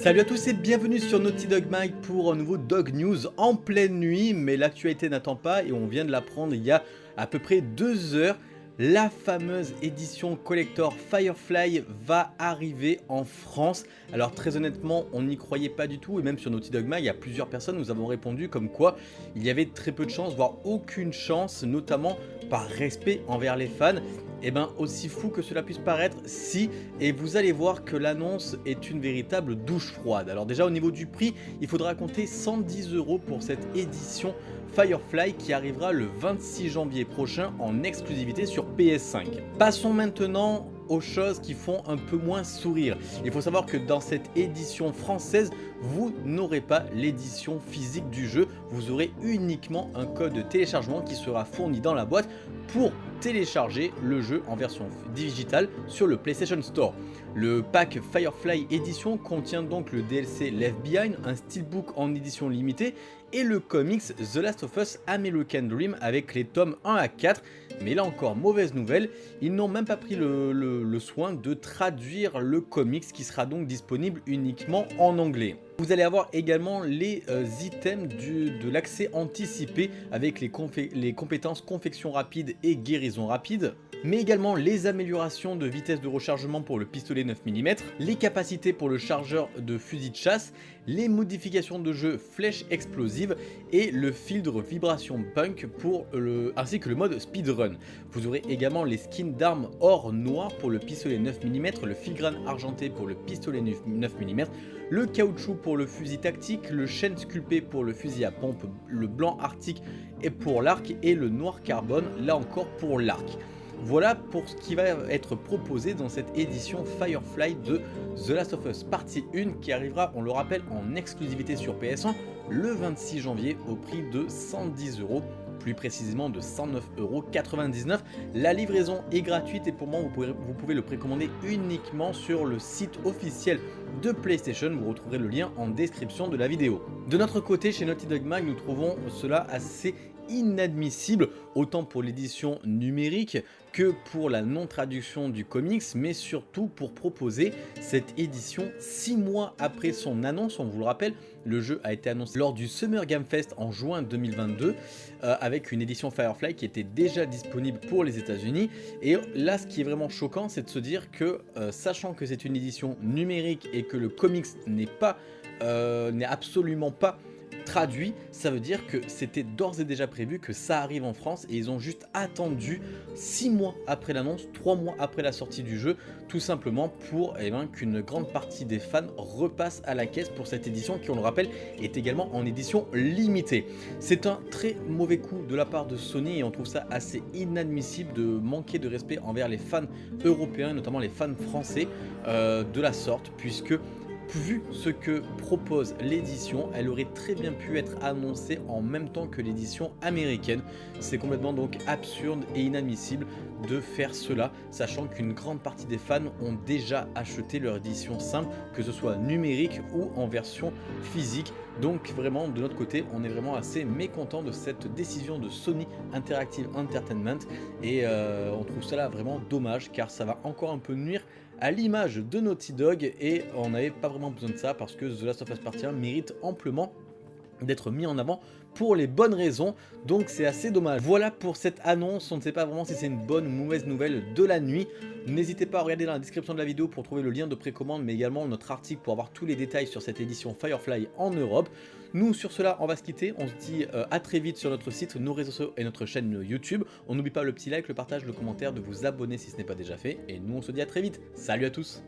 Salut à tous et bienvenue sur Naughty Dog Mag pour un nouveau Dog News en pleine nuit, mais l'actualité n'attend pas et on vient de l'apprendre il y a à peu près deux heures. La fameuse édition collector Firefly va arriver en France. Alors très honnêtement, on n'y croyait pas du tout et même sur Naughty Dog Mag, il y a plusieurs personnes nous avons répondu comme quoi il y avait très peu de chance, voire aucune chance, notamment par respect envers les fans. Et eh bien aussi fou que cela puisse paraître, si, et vous allez voir que l'annonce est une véritable douche froide. Alors déjà au niveau du prix, il faudra compter 110 euros pour cette édition Firefly qui arrivera le 26 janvier prochain en exclusivité sur PS5. Passons maintenant aux choses qui font un peu moins sourire. Il faut savoir que dans cette édition française, vous n'aurez pas l'édition physique du jeu, vous aurez uniquement un code de téléchargement qui sera fourni dans la boîte pour télécharger le jeu en version digitale sur le PlayStation Store. Le pack Firefly Edition contient donc le DLC Left Behind, un steelbook en édition limitée et le comics The Last of Us American Dream avec les tomes 1 à 4. Mais là encore, mauvaise nouvelle, ils n'ont même pas pris le, soin de traduire le comics qui sera donc disponible uniquement en anglais. Vous allez avoir également les euh, items de l'accès anticipé avec les, les compétences confection rapide et guérison rapide mais également les améliorations de vitesse de rechargement pour le pistolet 9 mm, les capacités pour le chargeur de fusil de chasse, les modifications de jeu flèche explosive et le filtre vibration punk pour ainsi que le mode speedrun. Vous aurez également les skins d'armes or noir pour le pistolet 9 mm, le filigrane argenté pour le pistolet 9 mm, le caoutchouc pour le fusil tactique, le chêne sculpté pour le fusil à pompe, le blanc arctique et pour l'arc et le noir carbone là encore pour l'arc. Voilà pour ce qui va être proposé dans cette édition Firefly de The Last of Us partie 1 qui arrivera, on le rappelle, en exclusivité sur PS1 le 26 janvier au prix de 110 euros plus précisément de 109,99€. La livraison est gratuite et pour moi vous pouvez, vous pouvez le précommander uniquement sur le site officiel de PlayStation. Vous retrouverez le lien en description de la vidéo. De notre côté, chez Naughty Dog Mag, nous trouvons cela assez inadmissible, autant pour l'édition numérique que pour la non-traduction du comics, mais surtout pour proposer cette édition 6 mois après son annonce. On vous le rappelle, le jeu a été annoncé lors du Summer Game Fest en juin 2022, euh, avec une édition Firefly qui était déjà disponible pour les états unis Et là, ce qui est vraiment choquant, c'est de se dire que, euh, sachant que c'est une édition numérique et que le comics n'est pas, euh, n'est absolument pas traduit, ça veut dire que c'était d'ores et déjà prévu que ça arrive en France et ils ont juste attendu 6 mois après l'annonce, 3 mois après la sortie du jeu, tout simplement pour eh ben, qu'une grande partie des fans repassent à la caisse pour cette édition qui, on le rappelle, est également en édition limitée. C'est un très mauvais coup de la part de Sony et on trouve ça assez inadmissible de manquer de respect envers les fans européens, notamment les fans français euh, de la sorte, puisque vu ce que propose l'édition, elle aurait très bien pu être annoncée en même temps que l'édition américaine. C'est complètement donc absurde et inadmissible de faire cela, sachant qu'une grande partie des fans ont déjà acheté leur édition simple, que ce soit numérique ou en version physique. Donc vraiment, de notre côté, on est vraiment assez mécontent de cette décision de Sony Interactive Entertainment et euh, on trouve cela vraiment dommage car ça va encore un peu nuire à l'image de Naughty Dog et on n'avait pas vraiment besoin de ça parce que The Last of Us Part 1 mérite amplement d'être mis en avant pour les bonnes raisons, donc c'est assez dommage. Voilà pour cette annonce, on ne sait pas vraiment si c'est une bonne ou mauvaise nouvelle de la nuit. N'hésitez pas à regarder dans la description de la vidéo pour trouver le lien de précommande, mais également notre article pour avoir tous les détails sur cette édition Firefly en Europe. Nous, sur cela, on va se quitter. On se dit euh, à très vite sur notre site, nos réseaux sociaux et notre chaîne YouTube. On n'oublie pas le petit like, le partage, le commentaire, de vous abonner si ce n'est pas déjà fait. Et nous, on se dit à très vite. Salut à tous